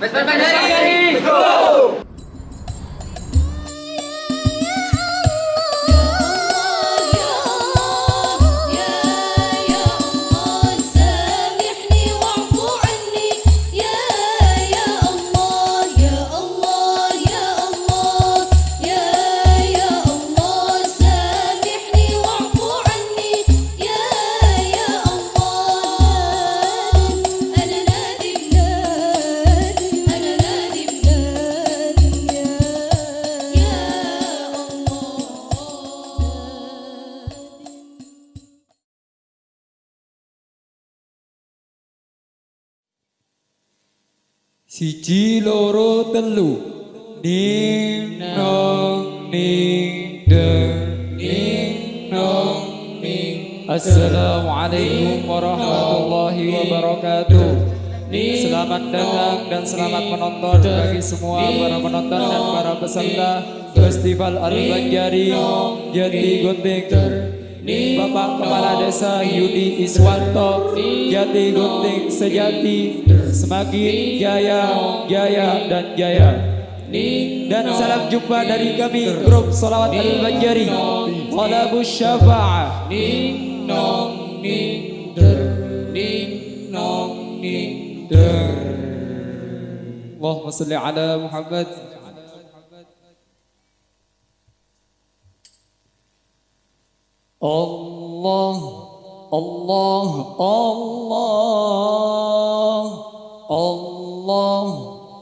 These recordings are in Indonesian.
Pues, pues, pues, ¡Vesper Siji loro telu. Ning nong ning deng ning nong ning Assalamualaikum warahmatullahi wabarakatuh. Selamat datang dan selamat menonton bagi semua para penonton dan para peserta Festival Al-Banjari Jati Gunting. Bapak Kepala Desa Yudi Iswanto Jati Gunting Sejati Semakin jaya, jaya dan jaya. Dan salam jumpa dari kami Grup Salawat Al-Banjari Qalabus Syafa'ah Ning nong ning der Allahumma salli ala Muhammad. Allah Allah Allah Allah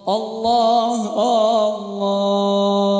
Allah Allah